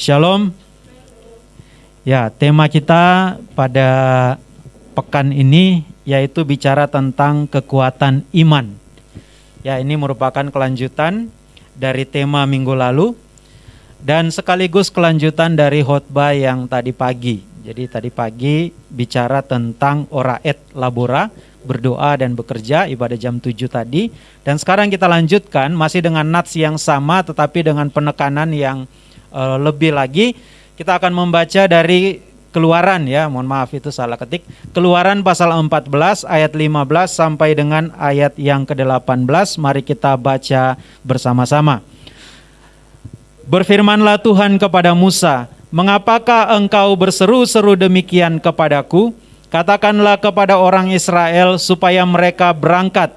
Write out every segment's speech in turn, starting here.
Shalom. Ya, tema kita pada pekan ini yaitu bicara tentang kekuatan iman. Ya, ini merupakan kelanjutan dari tema minggu lalu dan sekaligus kelanjutan dari khotbah yang tadi pagi. Jadi tadi pagi bicara tentang ora et labora, berdoa dan bekerja ibadah jam 7 tadi dan sekarang kita lanjutkan masih dengan nats yang sama tetapi dengan penekanan yang uh, lebih lagi kita akan membaca dari Keluaran ya, mohon maaf itu salah ketik. Keluaran pasal 14 ayat 15 sampai dengan ayat yang ke-18. Mari kita baca bersama-sama. Berfirmanlah Tuhan kepada Musa, "Mengapakah engkau berseru-seru demikian kepadaku? Katakanlah kepada orang Israel supaya mereka berangkat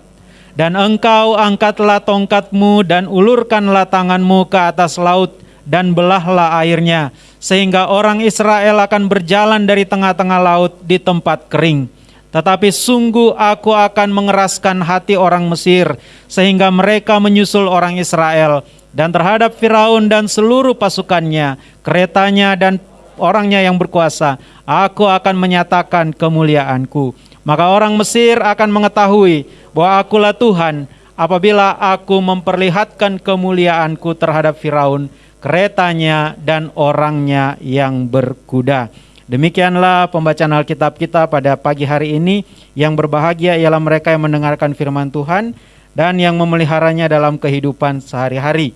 dan engkau angkatlah tongkatmu dan ulurkanlah tanganmu ke atas laut dan belahlah airnya, sehingga orang Israel akan berjalan dari tengah-tengah laut di tempat kering. Tetapi sungguh aku akan mengeraskan hati orang Mesir, sehingga mereka menyusul orang Israel, dan terhadap Firaun dan seluruh pasukannya, keretanya dan orangnya yang berkuasa, aku akan menyatakan kemuliaanku. Maka orang Mesir akan mengetahui bahwa akulah Tuhan apabila aku memperlihatkan kemuliaanku terhadap Firaun keretanya dan orangnya yang berkuda. Demikianlah pembacaan Alkitab kita pada pagi hari ini. Yang berbahagia ialah mereka yang mendengarkan firman Tuhan dan yang memeliharanya dalam kehidupan sehari-hari.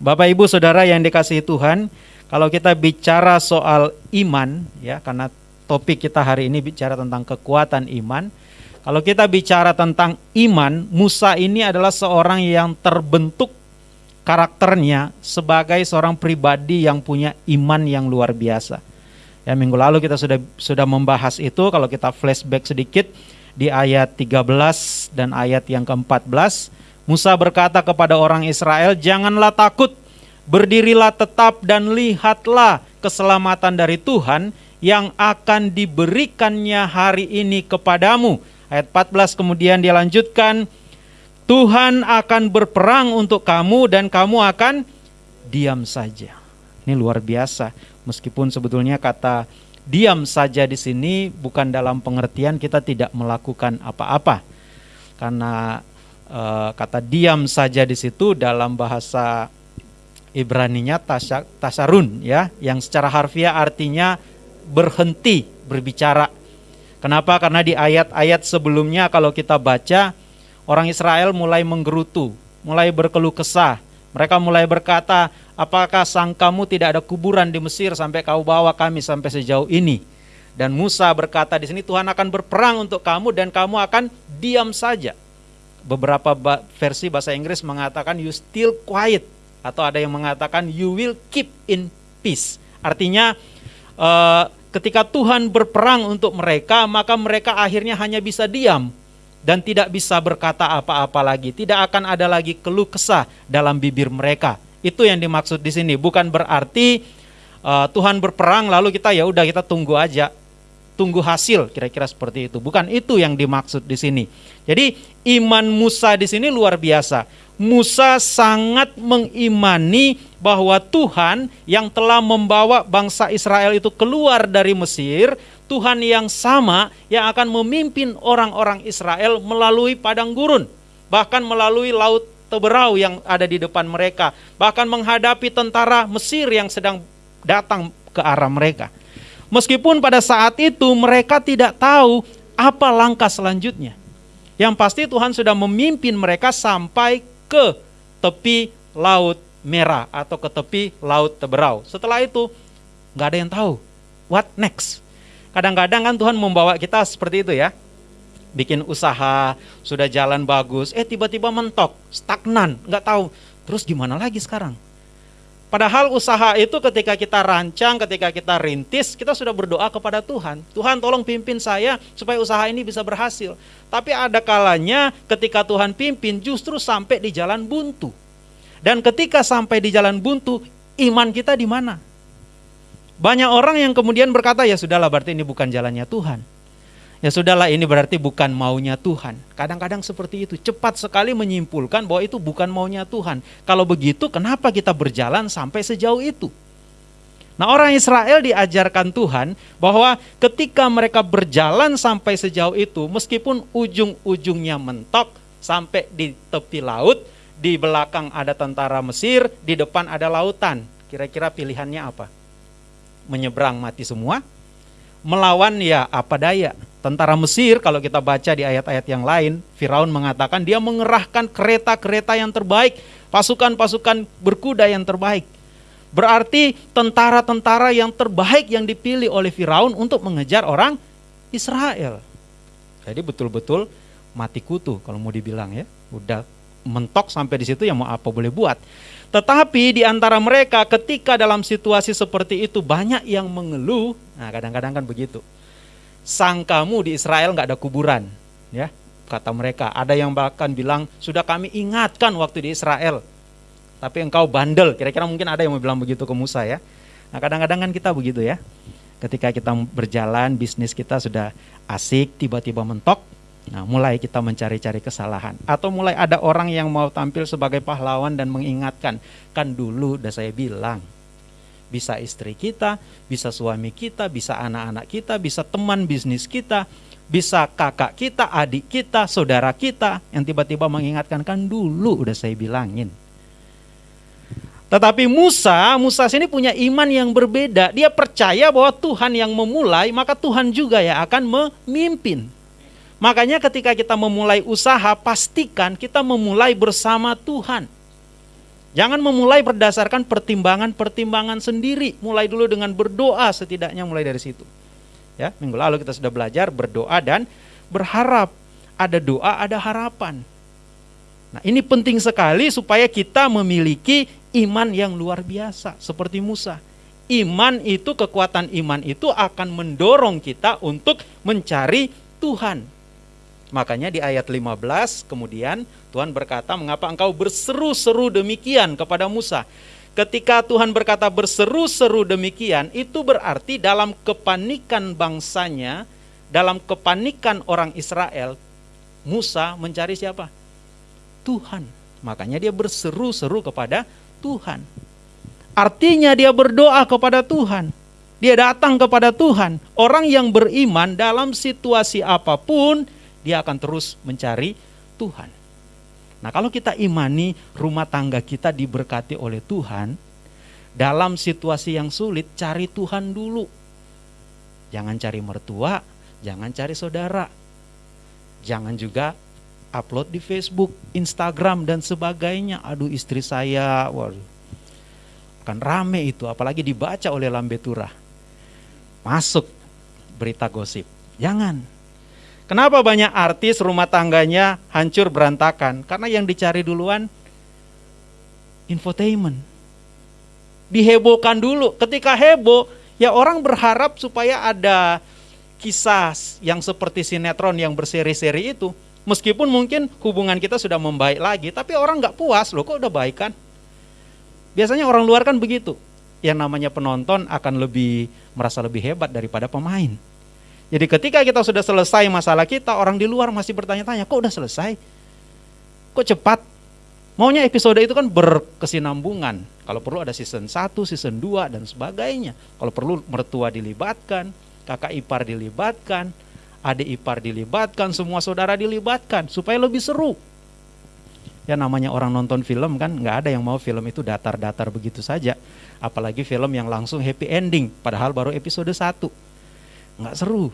Bapak Ibu Saudara yang dikasihi Tuhan, kalau kita bicara soal iman ya karena topik kita hari ini bicara tentang kekuatan iman. Kalau kita bicara tentang iman, Musa ini adalah seorang yang terbentuk karakternya sebagai seorang pribadi yang punya iman yang luar biasa. Ya, minggu lalu kita sudah sudah membahas itu kalau kita flashback sedikit di ayat 13 dan ayat yang ke-14, Musa berkata kepada orang Israel, "Janganlah takut, berdirilah tetap dan lihatlah keselamatan dari Tuhan yang akan diberikannya hari ini kepadamu." Ayat 14 kemudian dia lanjutkan, Tuhan akan berperang untuk kamu dan kamu akan diam saja. Ini luar biasa. Meskipun sebetulnya kata diam saja di sini bukan dalam pengertian kita tidak melakukan apa-apa. Karena e, kata diam saja di situ dalam bahasa Ibraninya tasarun ya, yang secara harfiah artinya berhenti berbicara. Kenapa? Karena di ayat-ayat sebelumnya kalau kita baca orang Israel mulai menggerutu, mulai berkeluh kesah. Mereka mulai berkata, apakah sangkamu tidak ada kuburan di Mesir sampai kau bawa kami sampai sejauh ini? Dan Musa berkata di sini Tuhan akan berperang untuk kamu dan kamu akan diam saja. Beberapa versi bahasa Inggris mengatakan you still quiet atau ada yang mengatakan you will keep in peace. Artinya uh, ketika Tuhan berperang untuk mereka maka mereka akhirnya hanya bisa diam dan tidak bisa berkata apa-apa lagi. Tidak akan ada lagi keluh kesah dalam bibir mereka. Itu yang dimaksud di sini. Bukan berarti uh, Tuhan berperang lalu kita ya udah kita tunggu aja. Tunggu hasil kira-kira seperti itu. Bukan itu yang dimaksud di sini. Jadi iman Musa di sini luar biasa. Musa sangat mengimani bahwa Tuhan yang telah membawa bangsa Israel itu keluar dari Mesir Tuhan yang sama yang akan memimpin orang-orang Israel melalui padang gurun, bahkan melalui laut Teberau yang ada di depan mereka, bahkan menghadapi tentara Mesir yang sedang datang ke arah mereka. Meskipun pada saat itu mereka tidak tahu apa langkah selanjutnya. Yang pasti Tuhan sudah memimpin mereka sampai ke tepi laut merah atau ke tepi laut Teberau. Setelah itu nggak ada yang tahu what next. Kadang-kadang kan Tuhan membawa kita seperti itu ya. Bikin usaha, sudah jalan bagus, eh tiba-tiba mentok, stagnan, nggak tahu. Terus gimana lagi sekarang? Padahal usaha itu ketika kita rancang, ketika kita rintis, kita sudah berdoa kepada Tuhan. Tuhan tolong pimpin saya supaya usaha ini bisa berhasil. Tapi ada kalanya ketika Tuhan pimpin justru sampai di jalan buntu. Dan ketika sampai di jalan buntu, iman kita di mana? Banyak orang yang kemudian berkata, ya sudahlah berarti ini bukan jalannya Tuhan. Ya sudahlah ini berarti bukan maunya Tuhan. Kadang-kadang seperti itu, cepat sekali menyimpulkan bahwa itu bukan maunya Tuhan. Kalau begitu kenapa kita berjalan sampai sejauh itu? Nah, orang Israel diajarkan Tuhan bahwa ketika mereka berjalan sampai sejauh itu, meskipun ujung-ujungnya mentok sampai di tepi laut, di belakang ada tentara Mesir, di depan ada lautan. Kira-kira pilihannya apa? Menyeberang mati semua? Melawan ya apa daya? Tentara Mesir kalau kita baca di ayat-ayat yang lain, Firaun mengatakan dia mengerahkan kereta-kereta yang terbaik, pasukan-pasukan berkuda yang terbaik. Berarti tentara-tentara yang terbaik yang dipilih oleh Firaun untuk mengejar orang Israel. Jadi betul-betul mati kutu kalau mau dibilang ya. Udah mentok sampai di situ yang mau apa boleh buat. Tetapi di antara mereka ketika dalam situasi seperti itu banyak yang mengeluh. Nah kadang-kadang kan begitu. Sangkamu di Israel nggak ada kuburan. ya Kata mereka. Ada yang bahkan bilang sudah kami ingatkan waktu di Israel tapi engkau bandel. Kira-kira mungkin ada yang mau bilang begitu ke Musa ya. Nah kadang-kadang kan kita begitu ya. Ketika kita berjalan, bisnis kita sudah asik, tiba-tiba mentok, Nah, mulai kita mencari-cari kesalahan atau mulai ada orang yang mau tampil sebagai pahlawan dan mengingatkan, kan dulu udah saya bilang. Bisa istri kita, bisa suami kita, bisa anak-anak kita, bisa teman bisnis kita, bisa kakak kita, adik kita, saudara kita yang tiba-tiba mengingatkan kan dulu udah saya bilangin. Tetapi Musa, Musa sini punya iman yang berbeda. Dia percaya bahwa Tuhan yang memulai, maka Tuhan juga ya akan memimpin. Makanya ketika kita memulai usaha, pastikan kita memulai bersama Tuhan. Jangan memulai berdasarkan pertimbangan-pertimbangan sendiri. Mulai dulu dengan berdoa setidaknya mulai dari situ. Ya, minggu lalu kita sudah belajar berdoa dan berharap. Ada doa, ada harapan. Nah, ini penting sekali supaya kita memiliki iman yang luar biasa seperti Musa. Iman itu kekuatan iman itu akan mendorong kita untuk mencari Tuhan. Makanya di ayat 15 kemudian Tuhan berkata, "Mengapa engkau berseru-seru demikian kepada Musa?" Ketika Tuhan berkata berseru-seru demikian, itu berarti dalam kepanikan bangsanya, dalam kepanikan orang Israel, Musa mencari siapa? Tuhan. Makanya dia berseru-seru kepada Tuhan. Artinya dia berdoa kepada Tuhan. Dia datang kepada Tuhan. Orang yang beriman dalam situasi apa pun, dia akan terus mencari Tuhan. Nah, kalau kita imani rumah tangga kita diberkati oleh Tuhan, dalam situasi yang sulit cari Tuhan dulu. Jangan cari mertua, jangan cari saudara. Jangan juga upload di Facebook, Instagram dan sebagainya. Aduh istri saya, waduh. Akan rame itu, apalagi dibaca oleh Lambe Turah. Masuk berita gosip. Jangan. Kenapa banyak artis rumah tangganya hancur berantakan? Karena yang dicari duluan infotainment. Dihebohkan dulu. Ketika heboh, ya orang berharap supaya ada kisah yang seperti sinetron yang berseri-seri itu Meskipun mungkin hubungan kita sudah membaik lagi, tapi orang nggak puas loh kok udah baik kan? Biasanya orang luar kan begitu. Yang namanya penonton akan lebih merasa lebih hebat daripada pemain. Jadi ketika kita sudah selesai masalah kita, orang di luar masih bertanya-tanya, kok udah selesai? Kok cepat? Maunya episode itu kan berkesinambungan. Kalau perlu ada season 1, season 2, dan sebagainya. Kalau perlu mertua dilibatkan, kakak ipar dilibatkan, adik ipar dilibatkan, semua saudara dilibatkan supaya lebih seru. Ya namanya orang nonton film kan nggak ada yang mau film itu datar-datar begitu saja. Apalagi film yang langsung happy ending padahal baru episode 1. Nggak seru.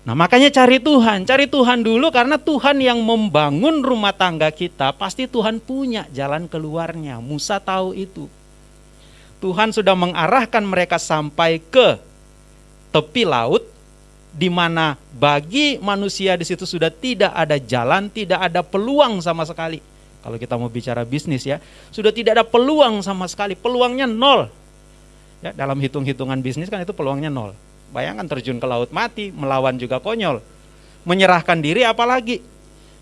Nah makanya cari Tuhan, cari Tuhan dulu karena Tuhan yang membangun rumah tangga kita pasti Tuhan punya jalan keluarnya. Musa tahu itu. Tuhan sudah mengarahkan mereka sampai ke tepi laut di mana bagi manusia di situ sudah tidak ada jalan, tidak ada peluang sama sekali. Kalau kita mau bicara bisnis ya, sudah tidak ada peluang sama sekali, peluangnya nol. Ya, dalam hitung-hitungan bisnis kan itu peluangnya nol. Bayangkan terjun ke laut mati, melawan juga konyol. Menyerahkan diri apalagi?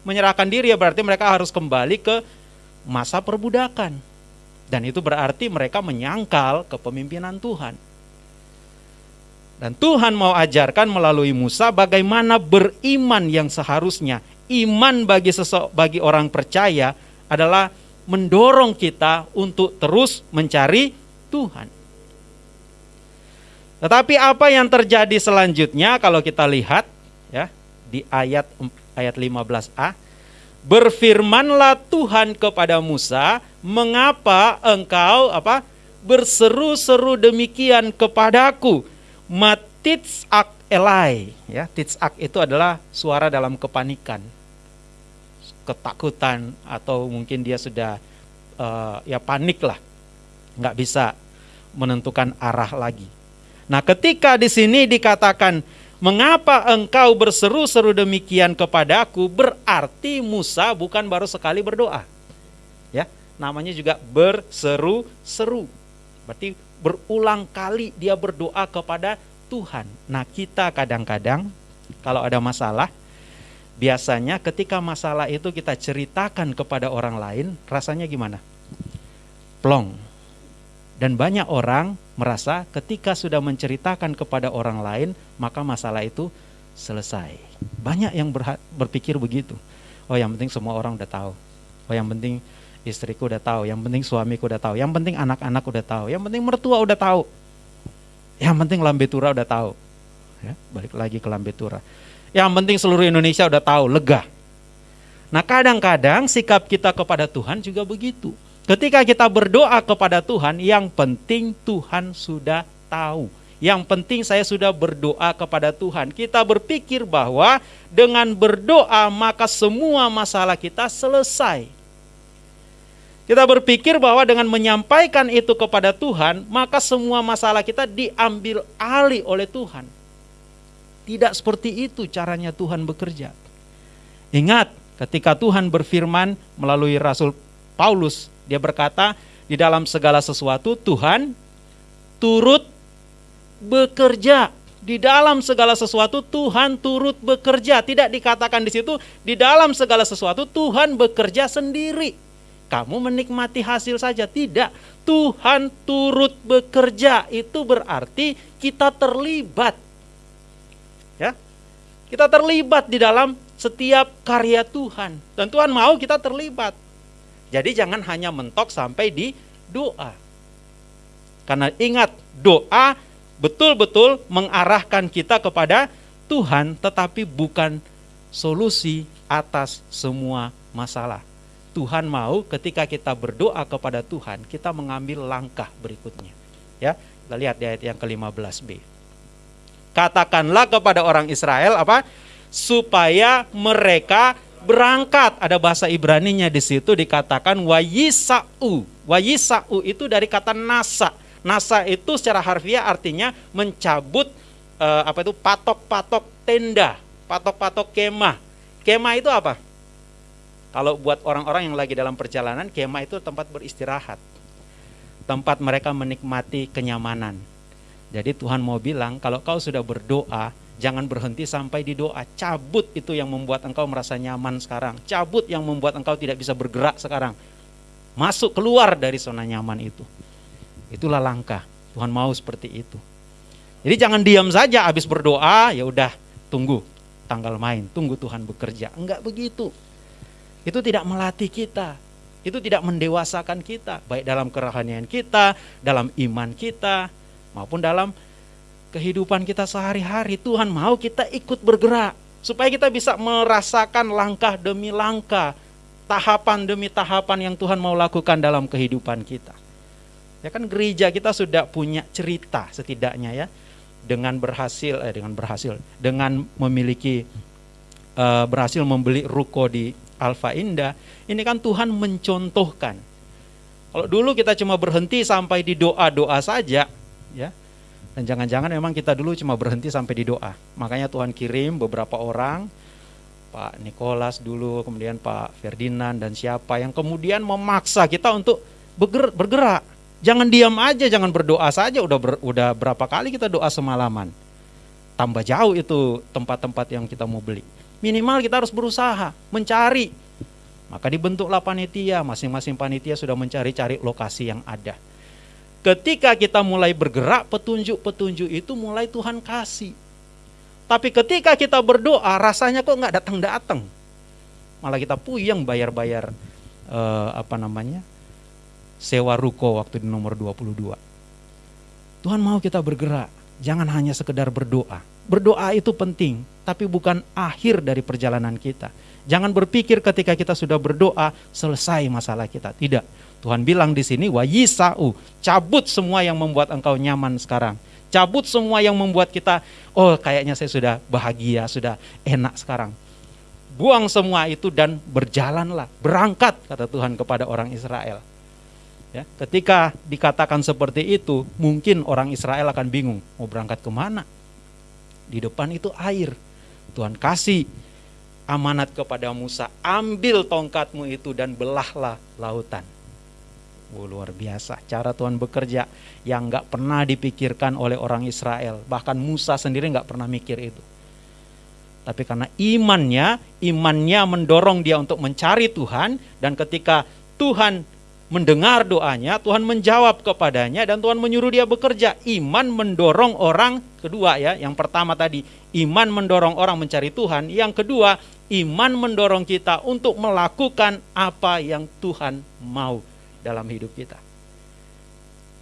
Menyerahkan diri ya berarti mereka harus kembali ke masa perbudakan. Dan itu berarti mereka menyangkal kepemimpinan Tuhan. Dan Tuhan mau ajarkan melalui Musa bagaimana beriman yang seharusnya. Iman bagi sesok bagi orang percaya adalah mendorong kita untuk terus mencari Tuhan. Tetapi apa yang terjadi selanjutnya kalau kita lihat ya di ayat ayat 15a berfirmanlah Tuhan kepada Musa, "Mengapa engkau apa berseru-seru demikian kepadaku?" Matitsak elai, ya. Titsak itu adalah suara dalam kepanikan, ketakutan atau mungkin dia sudah uh, ya panik lah, nggak bisa menentukan arah lagi. Nah, ketika di sini dikatakan Mengapa engkau berseru-seru demikian kepadaku? Berarti Musa bukan baru sekali berdoa. Ya, namanya juga berseru-seru. Berarti berulang kali dia berdoa kepada Tuhan. Nah, kita kadang-kadang kalau ada masalah, biasanya ketika masalah itu kita ceritakan kepada orang lain, rasanya gimana? Plong. Dan banyak orang merasa ketika sudah menceritakan kepada orang lain, maka masalah itu selesai. Banyak yang berpikir begitu. Oh yang penting semua orang udah tahu. Oh yang penting istriku udah tahu, yang penting suamiku udah tahu, yang penting anak-anak udah tahu, yang penting mertua udah tahu. Yang penting lambetura udah tahu. Ya, balik lagi ke lambetura. Yang penting seluruh Indonesia udah tahu, lega. Nah kadang-kadang sikap kita kepada Tuhan juga begitu. Ketika kita berdoa kepada Tuhan, yang penting Tuhan sudah tahu. Yang penting saya sudah berdoa kepada Tuhan. Kita berpikir bahwa dengan berdoa maka semua masalah kita selesai. Kita berpikir bahwa dengan menyampaikan itu kepada Tuhan, maka semua masalah kita diambil alih oleh Tuhan. Tidak seperti itu caranya Tuhan bekerja. Ingat, ketika Tuhan berfirman melalui Rasul Paulus dia berkata, di dalam segala sesuatu Tuhan turut bekerja. Di dalam segala sesuatu Tuhan turut bekerja. Tidak dikatakan di situ di dalam segala sesuatu Tuhan bekerja sendiri. Kamu menikmati hasil saja tidak. Tuhan turut bekerja itu berarti kita terlibat. Ya. Kita terlibat di dalam setiap karya Tuhan dan Tuhan mau kita terlibat. Jadi jangan hanya mentok sampai di doa. Karena ingat, doa betul-betul mengarahkan kita kepada Tuhan, tetapi bukan solusi atas semua masalah. Tuhan mau ketika kita berdoa kepada Tuhan, kita mengambil langkah berikutnya. Ya, kita lihat di ayat yang ke-15b. Katakanlah kepada orang Israel apa? Supaya mereka berangkat. Ada bahasa Ibraninya di situ dikatakan wayisau. Wayisau itu dari kata nasa. Nasa itu secara harfiah artinya mencabut eh, apa itu patok-patok tenda, patok-patok kemah. Kemah itu apa? Kalau buat orang-orang yang lagi dalam perjalanan, kemah itu tempat beristirahat. Tempat mereka menikmati kenyamanan. Jadi Tuhan mau bilang, kalau kau sudah berdoa, Jangan berhenti sampai di doa. Cabut itu yang membuat engkau merasa nyaman sekarang. Cabut yang membuat engkau tidak bisa bergerak sekarang. Masuk keluar dari zona nyaman itu. Itulah langkah. Tuhan mau seperti itu. Jadi jangan diam saja habis berdoa, ya udah tunggu tanggal main, tunggu Tuhan bekerja. Enggak begitu. Itu tidak melatih kita. Itu tidak mendewasakan kita, baik dalam kerohanian kita, dalam iman kita, maupun dalam kehidupan kita sehari-hari, Tuhan mau kita ikut bergerak supaya kita bisa merasakan langkah demi langkah, tahapan demi tahapan yang Tuhan mau lakukan dalam kehidupan kita. Ya kan gereja kita sudah punya cerita setidaknya ya dengan berhasil eh dengan berhasil dengan memiliki uh, berhasil membeli ruko di Alfa Indah. Ini kan Tuhan mencontohkan. Kalau dulu kita cuma berhenti sampai di doa-doa saja, ya dan jangan-jangan memang kita dulu cuma berhenti sampai di doa. Makanya Tuhan kirim beberapa orang, Pak Nikolas dulu, kemudian Pak Ferdinand dan siapa yang kemudian memaksa kita untuk bergerak. Jangan diam aja, jangan berdoa saja. Udah ber, udah berapa kali kita doa semalaman. Tambah jauh itu tempat-tempat yang kita mau beli. Minimal kita harus berusaha mencari. Maka dibentuklah panitia, masing-masing panitia sudah mencari-cari lokasi yang ada. Ketika kita mulai bergerak, petunjuk-petunjuk itu mulai Tuhan kasih. Tapi ketika kita berdoa, rasanya kok nggak datang-datang. Malah kita puyeng bayar-bayar eh, apa namanya sewa ruko waktu di nomor 22. Tuhan mau kita bergerak, jangan hanya sekedar berdoa. Berdoa itu penting, tapi bukan akhir dari perjalanan kita. Jangan berpikir ketika kita sudah berdoa selesai masalah kita. Tidak. Tuhan bilang di sini wa yisau, cabut semua yang membuat engkau nyaman sekarang. Cabut semua yang membuat kita oh kayaknya saya sudah bahagia, sudah enak sekarang. Buang semua itu dan berjalanlah, berangkat kata Tuhan kepada orang Israel. Ya, ketika dikatakan seperti itu, mungkin orang Israel akan bingung, mau berangkat ke mana? Di depan itu air. Tuhan kasih amanat kepada Musa, ambil tongkatmu itu dan belahlah lautan. Oh, luar biasa cara Tuhan bekerja yang nggak pernah dipikirkan oleh orang Israel. Bahkan Musa sendiri nggak pernah mikir itu. Tapi karena imannya, imannya mendorong dia untuk mencari Tuhan dan ketika Tuhan mendengar doanya, Tuhan menjawab kepadanya dan Tuhan menyuruh dia bekerja. Iman mendorong orang kedua ya, yang pertama tadi iman mendorong orang mencari Tuhan, yang kedua iman mendorong kita untuk melakukan apa yang Tuhan mau dalam hidup kita.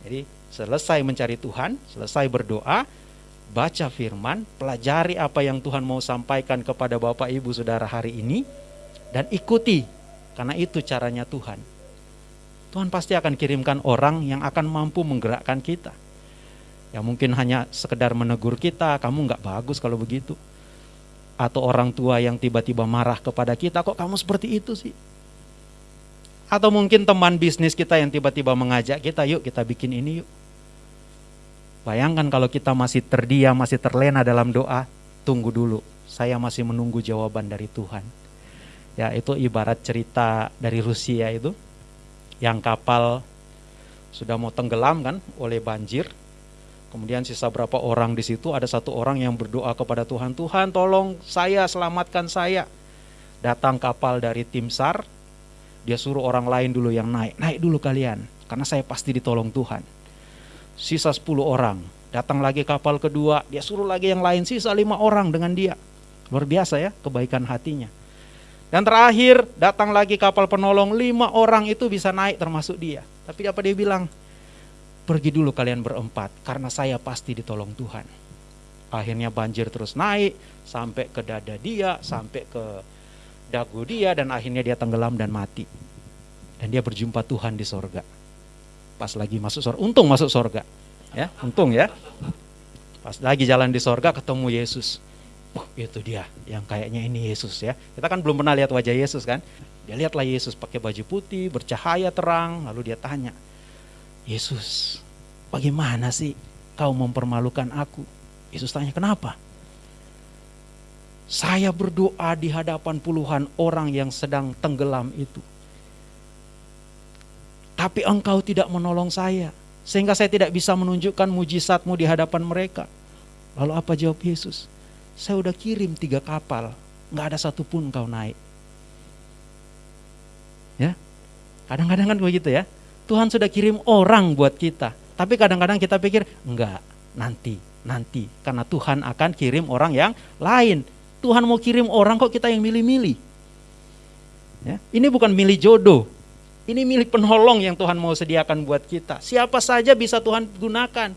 Jadi selesai mencari Tuhan, selesai berdoa, baca firman, pelajari apa yang Tuhan mau sampaikan kepada Bapak Ibu Saudara hari ini dan ikuti karena itu caranya Tuhan Tuhan pasti akan kirimkan orang yang akan mampu menggerakkan kita. Ya mungkin hanya sekedar menegur kita, kamu nggak bagus kalau begitu. Atau orang tua yang tiba-tiba marah kepada kita, kok kamu seperti itu sih? Atau mungkin teman bisnis kita yang tiba-tiba mengajak kita, yuk kita bikin ini yuk. Bayangkan kalau kita masih terdiam, masih terlena dalam doa, tunggu dulu. Saya masih menunggu jawaban dari Tuhan. Ya, itu ibarat cerita dari Rusia itu yang kapal sudah mau tenggelam kan oleh banjir. Kemudian sisa berapa orang di situ ada satu orang yang berdoa kepada Tuhan, Tuhan tolong saya selamatkan saya. Datang kapal dari tim SAR, dia suruh orang lain dulu yang naik, naik dulu kalian karena saya pasti ditolong Tuhan. Sisa 10 orang, datang lagi kapal kedua, dia suruh lagi yang lain, sisa lima orang dengan dia. Luar biasa ya kebaikan hatinya. Dan terakhir datang lagi kapal penolong, lima orang itu bisa naik termasuk dia. Tapi apa dia bilang? Pergi dulu kalian berempat, karena saya pasti ditolong Tuhan. Akhirnya banjir terus naik, sampai ke dada dia, sampai ke dagu dia, dan akhirnya dia tenggelam dan mati. Dan dia berjumpa Tuhan di sorga. Pas lagi masuk sorga, untung masuk sorga. Ya, untung ya. Pas lagi jalan di sorga ketemu Yesus oh itu dia yang kayaknya ini Yesus ya. Kita kan belum pernah lihat wajah Yesus kan. Dia lihatlah Yesus pakai baju putih, bercahaya terang, lalu dia tanya, Yesus, bagaimana sih kau mempermalukan aku? Yesus tanya, kenapa? Saya berdoa di hadapan puluhan orang yang sedang tenggelam itu. Tapi engkau tidak menolong saya. Sehingga saya tidak bisa menunjukkan mujizatmu di hadapan mereka. Lalu apa jawab Yesus? saya udah kirim tiga kapal, nggak ada satupun kau naik. Ya, kadang-kadang kan begitu ya. Tuhan sudah kirim orang buat kita, tapi kadang-kadang kita pikir enggak, nanti, nanti, karena Tuhan akan kirim orang yang lain. Tuhan mau kirim orang kok kita yang milih-milih. Ya, ini bukan milih jodoh, ini milik penolong yang Tuhan mau sediakan buat kita. Siapa saja bisa Tuhan gunakan.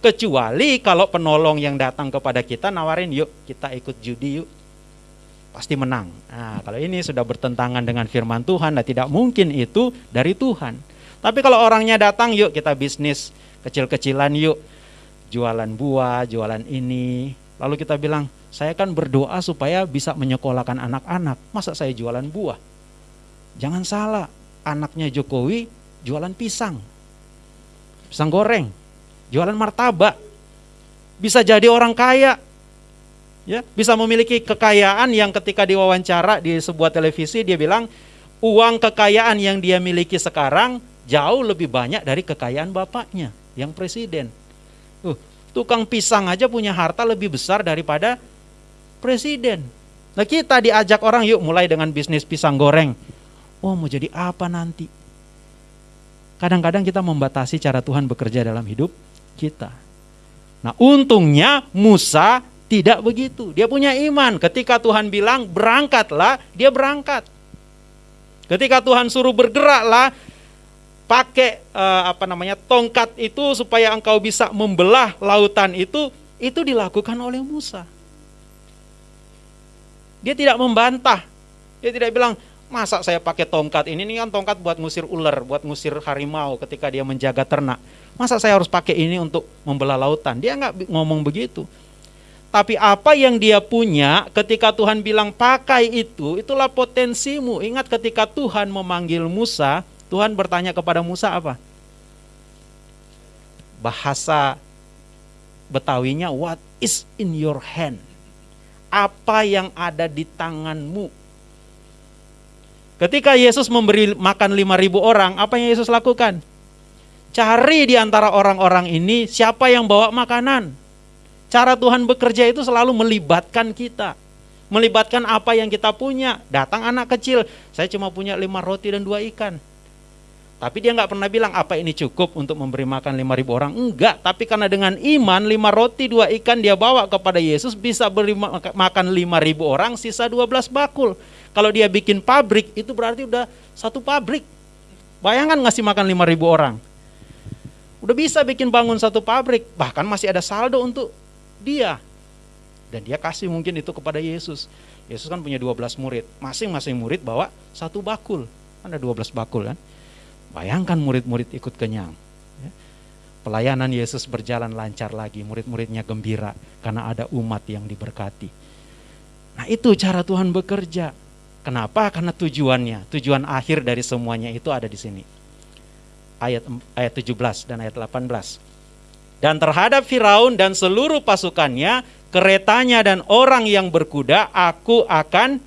Kecuali kalau penolong yang datang kepada kita nawarin yuk kita ikut judi yuk. Pasti menang. Nah, kalau ini sudah bertentangan dengan firman Tuhan dan tidak mungkin itu dari Tuhan. Tapi kalau orangnya datang yuk kita bisnis kecil-kecilan yuk. Jualan buah, jualan ini. Lalu kita bilang, saya kan berdoa supaya bisa menyekolahkan anak-anak. Masa saya jualan buah? Jangan salah, anaknya Jokowi jualan pisang. Pisang goreng jualan martabak, bisa jadi orang kaya, ya, bisa memiliki kekayaan yang ketika diwawancara di sebuah televisi dia bilang uang kekayaan yang dia miliki sekarang jauh lebih banyak dari kekayaan bapaknya yang presiden. Uh, tukang pisang aja punya harta lebih besar daripada presiden. Nah kita diajak orang yuk mulai dengan bisnis pisang goreng. Oh mau jadi apa nanti? Kadang-kadang kita membatasi cara Tuhan bekerja dalam hidup kita. Nah, untungnya Musa tidak begitu. Dia punya iman. Ketika Tuhan bilang berangkatlah, dia berangkat. Ketika Tuhan suruh bergeraklah, pakai uh, apa namanya tongkat itu supaya engkau bisa membelah lautan itu itu dilakukan oleh Musa. Dia tidak membantah. Dia tidak bilang, masa saya pakai tongkat ini, ini kan tongkat buat ngusir ular, buat ngusir harimau ketika dia menjaga ternak. Masa saya harus pakai ini untuk membelah lautan? Dia nggak ngomong begitu. Tapi apa yang dia punya ketika Tuhan bilang pakai itu, itulah potensimu. Ingat ketika Tuhan memanggil Musa, Tuhan bertanya kepada Musa apa? Bahasa Betawinya, what is in your hand? Apa yang ada di tanganmu? Ketika Yesus memberi makan 5000 orang, apa yang Yesus lakukan? Cari di antara orang-orang ini siapa yang bawa makanan. Cara Tuhan bekerja itu selalu melibatkan kita. Melibatkan apa yang kita punya. Datang anak kecil, saya cuma punya lima roti dan dua ikan. Tapi dia nggak pernah bilang apa ini cukup untuk memberi makan lima ribu orang. Enggak, tapi karena dengan iman lima roti dua ikan dia bawa kepada Yesus bisa beri makan lima ribu orang sisa dua belas bakul. Kalau dia bikin pabrik itu berarti udah satu pabrik. Bayangkan ngasih makan lima ribu orang. Udah bisa bikin bangun satu pabrik, bahkan masih ada saldo untuk dia. Dan dia kasih mungkin itu kepada Yesus. Yesus kan punya 12 murid. Masing-masing murid bawa satu bakul. Ada 12 bakul kan. Bayangkan murid-murid ikut kenyang. Ya. Pelayanan Yesus berjalan lancar lagi. Murid-muridnya gembira karena ada umat yang diberkati. Nah itu cara Tuhan bekerja. Kenapa? Karena tujuannya, tujuan akhir dari semuanya itu ada di sini. Ayat ayat 17 dan ayat 18. Dan terhadap Firaun dan seluruh pasukannya, keretanya dan orang yang berkuda, aku akan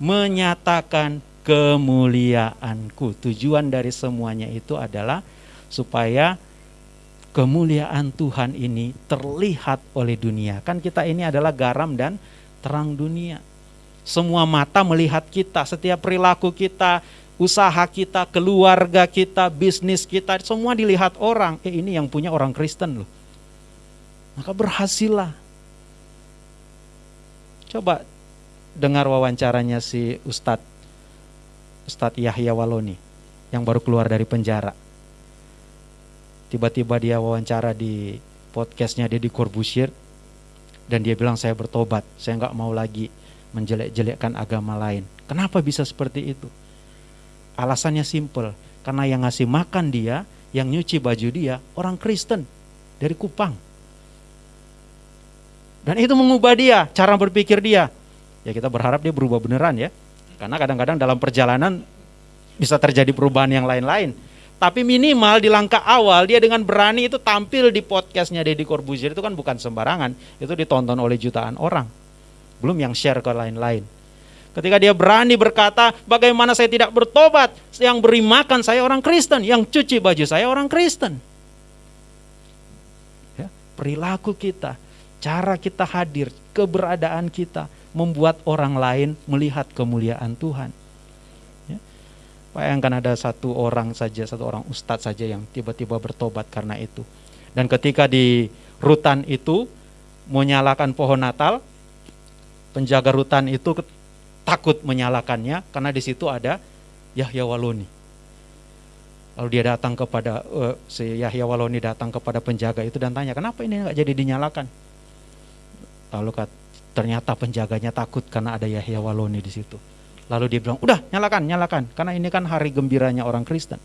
menyatakan kemuliaanku. Tujuan dari semuanya itu adalah supaya kemuliaan Tuhan ini terlihat oleh dunia. Kan kita ini adalah garam dan terang dunia. Semua mata melihat kita, setiap perilaku kita, usaha kita, keluarga kita, bisnis kita, semua dilihat orang. Eh ini yang punya orang Kristen loh. Maka berhasillah. Coba dengar wawancaranya si Ustadz Ustadz Yahya Waloni yang baru keluar dari penjara. Tiba-tiba dia wawancara di podcastnya Deddy Corbusier dan dia bilang saya bertobat, saya nggak mau lagi menjelek-jelekkan agama lain. Kenapa bisa seperti itu? Alasannya simple, karena yang ngasih makan dia, yang nyuci baju dia, orang Kristen dari Kupang. Dan itu mengubah dia, cara berpikir dia. Ya kita berharap dia berubah beneran ya. Karena kadang-kadang dalam perjalanan bisa terjadi perubahan yang lain-lain. Tapi minimal di langkah awal dia dengan berani itu tampil di podcastnya Deddy Corbuzier itu kan bukan sembarangan. Itu ditonton oleh jutaan orang. Belum yang share ke lain-lain. Ketika dia berani berkata, bagaimana saya tidak bertobat? Yang beri makan saya orang Kristen, yang cuci baju saya orang Kristen. Ya, perilaku kita, cara kita hadir, keberadaan kita membuat orang lain melihat kemuliaan Tuhan. Ya. Bayangkan ada satu orang saja, satu orang ustadz saja yang tiba-tiba bertobat karena itu. Dan ketika di rutan itu menyalakan pohon Natal, penjaga rutan itu takut menyalakannya karena di situ ada Yahya Waloni. Lalu dia datang kepada uh, si Yahya Waloni datang kepada penjaga itu dan tanya, "Kenapa ini nggak jadi dinyalakan?" Lalu kat, ternyata penjaganya takut karena ada Yahya Waloni di situ. Lalu dia bilang, "Udah, nyalakan, nyalakan, karena ini kan hari gembiranya orang Kristen."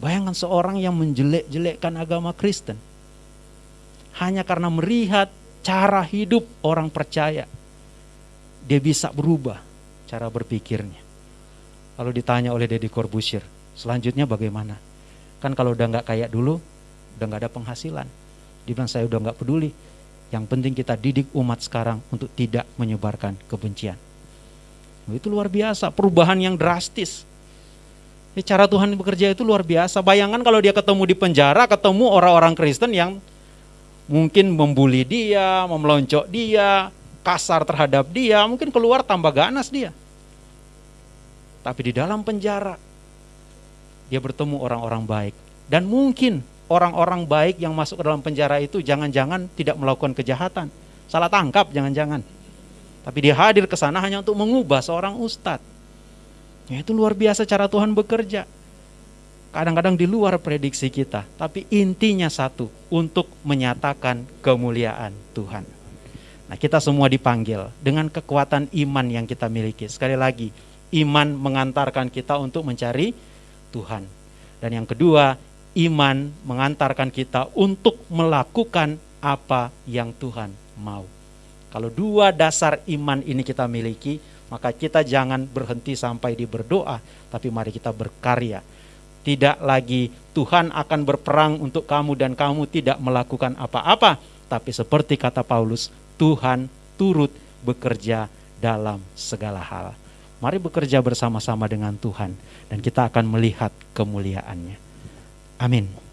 Bayangkan seorang yang menjelek-jelekkan agama Kristen hanya karena melihat cara hidup orang percaya dia bisa berubah cara berpikirnya. Lalu ditanya oleh Deddy Corbusier, selanjutnya bagaimana? Kan kalau udah nggak kayak dulu, udah nggak ada penghasilan. Dia bilang saya udah nggak peduli. Yang penting kita didik umat sekarang untuk tidak menyebarkan kebencian. Itu luar biasa, perubahan yang drastis. Ya, cara Tuhan bekerja itu luar biasa. Bayangkan kalau dia ketemu di penjara, ketemu orang-orang Kristen yang mungkin membuli dia, memeloncok dia, kasar terhadap dia, mungkin keluar tambah ganas dia. Tapi di dalam penjara, dia bertemu orang-orang baik. Dan mungkin orang-orang baik yang masuk ke dalam penjara itu jangan-jangan tidak melakukan kejahatan. Salah tangkap jangan-jangan. Tapi dia hadir ke sana hanya untuk mengubah seorang ustadz. Ya, itu luar biasa cara Tuhan bekerja. kadang-kadang di luar prediksi kita, tapi intinya satu, untuk menyatakan kemuliaan Tuhan. Nah, kita semua dipanggil dengan kekuatan iman yang kita miliki. Sekali lagi, iman mengantarkan kita untuk mencari Tuhan. Dan yang kedua, iman mengantarkan kita untuk melakukan apa yang Tuhan mau. Kalau dua dasar iman ini kita miliki, maka kita jangan berhenti sampai di berdoa, tapi mari kita berkarya. Tidak lagi Tuhan akan berperang untuk kamu dan kamu tidak melakukan apa-apa, tapi seperti kata Paulus, Tuhan turut bekerja dalam segala hal. Mari bekerja bersama-sama dengan Tuhan dan kita akan melihat kemuliaannya. Amén.